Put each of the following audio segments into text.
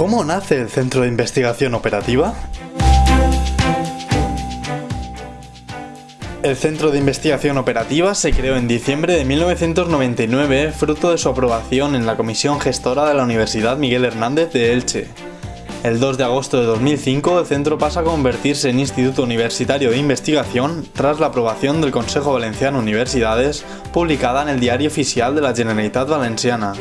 ¿Cómo nace el Centro de Investigación Operativa? El Centro de Investigación Operativa se creó en diciembre de 1999 fruto de su aprobación en la Comisión Gestora de la Universidad Miguel Hernández de Elche. El 2 de agosto de 2005 el centro pasa a convertirse en Instituto Universitario de Investigación tras la aprobación del Consejo Valenciano Universidades publicada en el Diario Oficial de la Generalitat Valenciana.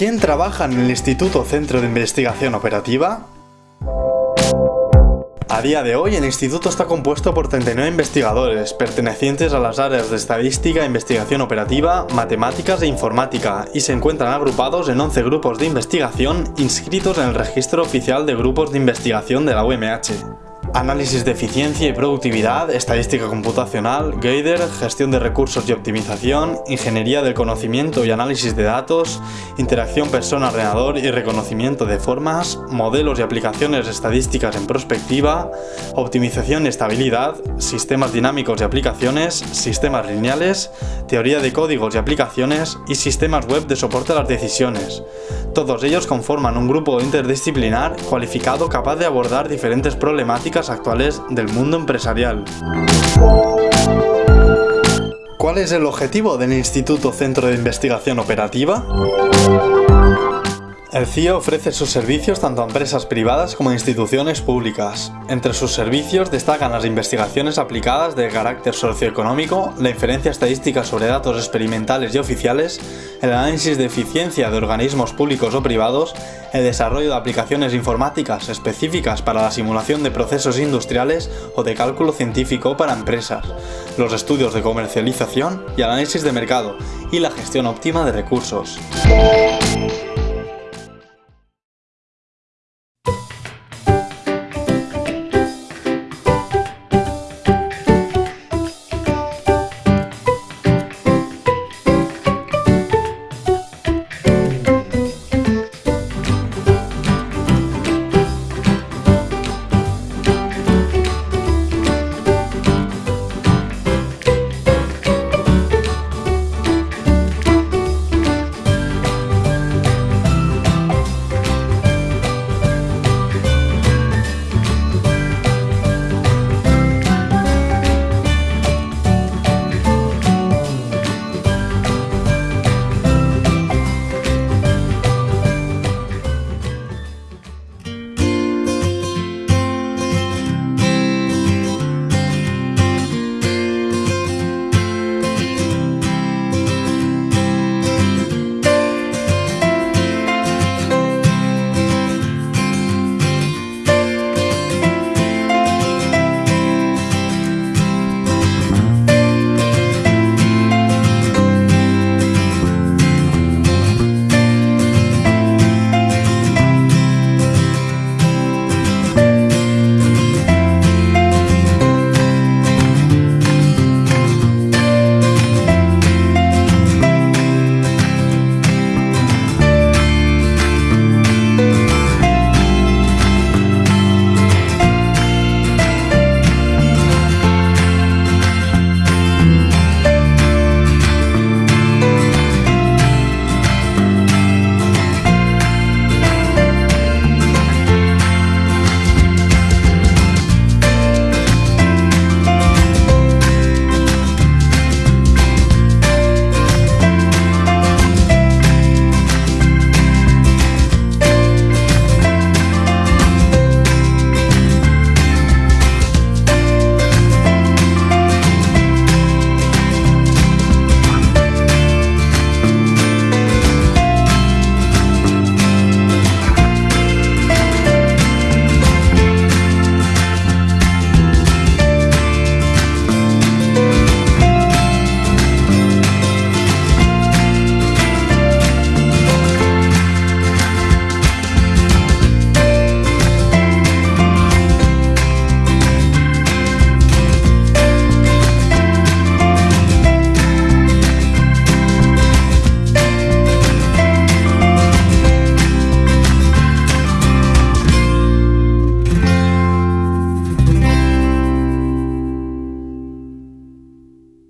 ¿Quién trabaja en el Instituto Centro de Investigación Operativa? A día de hoy, el instituto está compuesto por 39 investigadores, pertenecientes a las áreas de estadística, investigación operativa, matemáticas e informática, y se encuentran agrupados en 11 grupos de investigación inscritos en el registro oficial de grupos de investigación de la UMH análisis de eficiencia y productividad, estadística computacional, Gader, gestión de recursos y optimización, ingeniería del conocimiento y análisis de datos, interacción persona-ordenador y reconocimiento de formas, modelos y aplicaciones estadísticas en prospectiva, optimización y estabilidad, sistemas dinámicos y aplicaciones, sistemas lineales, teoría de códigos y aplicaciones y sistemas web de soporte a las decisiones. Todos ellos conforman un grupo interdisciplinar cualificado capaz de abordar diferentes problemáticas actuales del mundo empresarial. ¿Cuál es el objetivo del Instituto Centro de Investigación Operativa? El CIO ofrece sus servicios tanto a empresas privadas como a instituciones públicas. Entre sus servicios destacan las investigaciones aplicadas de carácter socioeconómico, la inferencia estadística sobre datos experimentales y oficiales, el análisis de eficiencia de organismos públicos o privados, el desarrollo de aplicaciones informáticas específicas para la simulación de procesos industriales o de cálculo científico para empresas, los estudios de comercialización y análisis de mercado, y la gestión óptima de recursos.